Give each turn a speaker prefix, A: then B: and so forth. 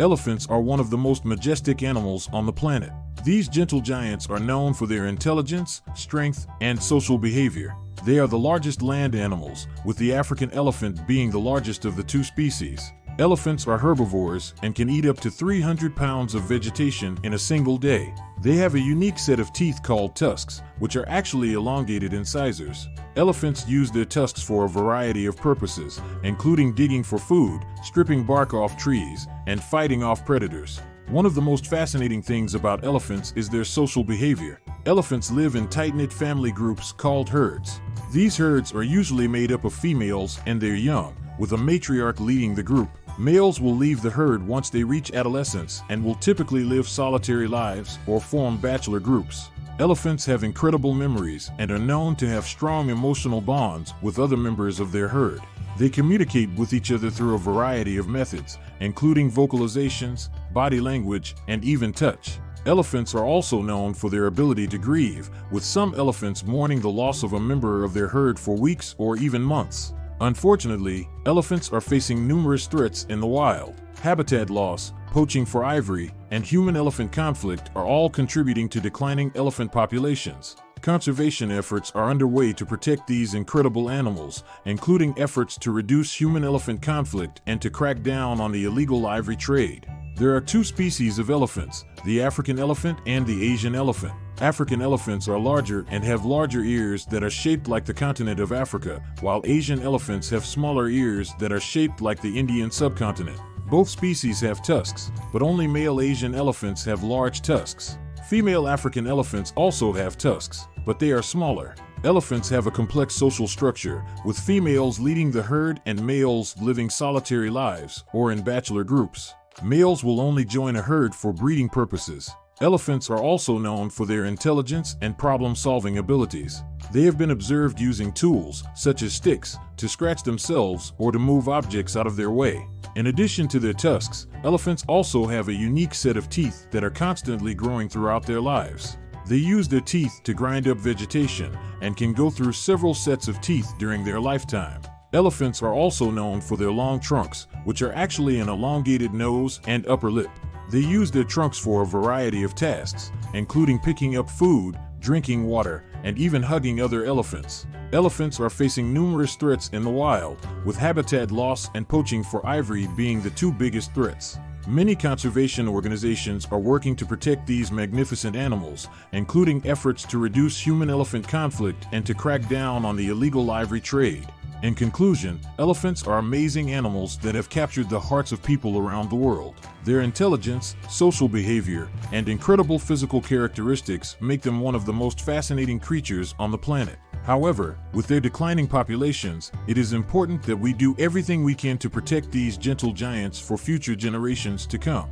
A: Elephants are one of the most majestic animals on the planet. These gentle giants are known for their intelligence, strength, and social behavior. They are the largest land animals, with the African elephant being the largest of the two species. Elephants are herbivores and can eat up to 300 pounds of vegetation in a single day. They have a unique set of teeth called tusks, which are actually elongated incisors. Elephants use their tusks for a variety of purposes, including digging for food, stripping bark off trees, and fighting off predators. One of the most fascinating things about elephants is their social behavior. Elephants live in tight-knit family groups called herds. These herds are usually made up of females and their young, with a matriarch leading the group. Males will leave the herd once they reach adolescence and will typically live solitary lives or form bachelor groups. Elephants have incredible memories and are known to have strong emotional bonds with other members of their herd. They communicate with each other through a variety of methods, including vocalizations, body language, and even touch. Elephants are also known for their ability to grieve, with some elephants mourning the loss of a member of their herd for weeks or even months. Unfortunately, elephants are facing numerous threats in the wild. Habitat loss, poaching for ivory, and human-elephant conflict are all contributing to declining elephant populations. Conservation efforts are underway to protect these incredible animals, including efforts to reduce human-elephant conflict and to crack down on the illegal ivory trade. There are two species of elephants, the African elephant and the Asian elephant. African elephants are larger and have larger ears that are shaped like the continent of Africa, while Asian elephants have smaller ears that are shaped like the Indian subcontinent. Both species have tusks, but only male Asian elephants have large tusks. Female African elephants also have tusks, but they are smaller. Elephants have a complex social structure, with females leading the herd and males living solitary lives or in bachelor groups. Males will only join a herd for breeding purposes. Elephants are also known for their intelligence and problem-solving abilities. They have been observed using tools, such as sticks, to scratch themselves or to move objects out of their way. In addition to their tusks, elephants also have a unique set of teeth that are constantly growing throughout their lives. They use their teeth to grind up vegetation and can go through several sets of teeth during their lifetime. Elephants are also known for their long trunks, which are actually an elongated nose and upper lip. They use their trunks for a variety of tasks, including picking up food, drinking water, and even hugging other elephants. Elephants are facing numerous threats in the wild, with habitat loss and poaching for ivory being the two biggest threats. Many conservation organizations are working to protect these magnificent animals, including efforts to reduce human-elephant conflict and to crack down on the illegal ivory trade. In conclusion, elephants are amazing animals that have captured the hearts of people around the world. Their intelligence, social behavior, and incredible physical characteristics make them one of the most fascinating creatures on the planet. However, with their declining populations, it is important that we do everything we can to protect these gentle giants for future generations to come.